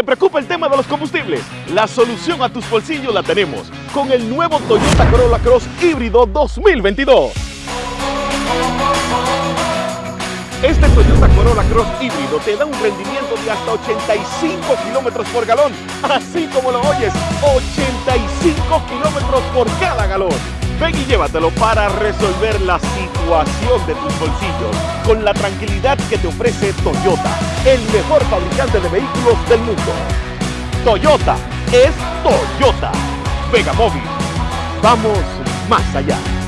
¿Te preocupa el tema de los combustibles? La solución a tus bolsillos la tenemos con el nuevo Toyota Corolla Cross híbrido 2022. Este Toyota Corolla Cross híbrido te da un rendimiento de hasta 85 kilómetros por galón, así como lo oyes, 85 kilómetros por cada galón. Ven y llévatelo para resolver la situación de tus bolsillos con la tranquilidad que te ofrece Toyota, el mejor fabricante de vehículos del mundo. Toyota es Toyota. Vega Móvil. Vamos más allá.